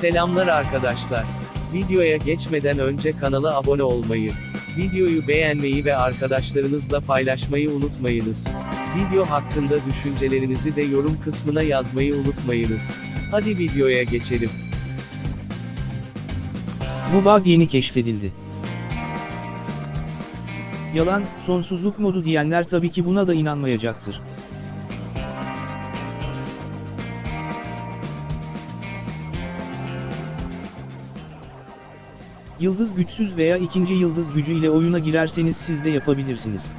Selamlar arkadaşlar. Videoya geçmeden önce kanala abone olmayı, videoyu beğenmeyi ve arkadaşlarınızla paylaşmayı unutmayınız. Video hakkında düşüncelerinizi de yorum kısmına yazmayı unutmayınız. Hadi videoya geçelim. Bu bug yeni keşfedildi. Yalan, sonsuzluk modu diyenler tabii ki buna da inanmayacaktır. Yıldız güçsüz veya ikinci yıldız gücü ile oyuna girerseniz siz de yapabilirsiniz.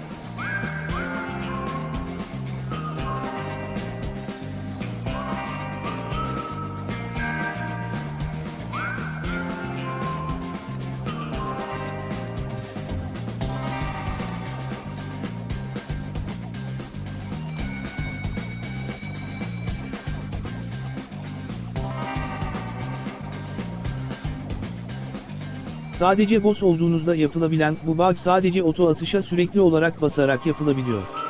Sadece boss olduğunuzda yapılabilen bu bug sadece oto atışa sürekli olarak basarak yapılabiliyor.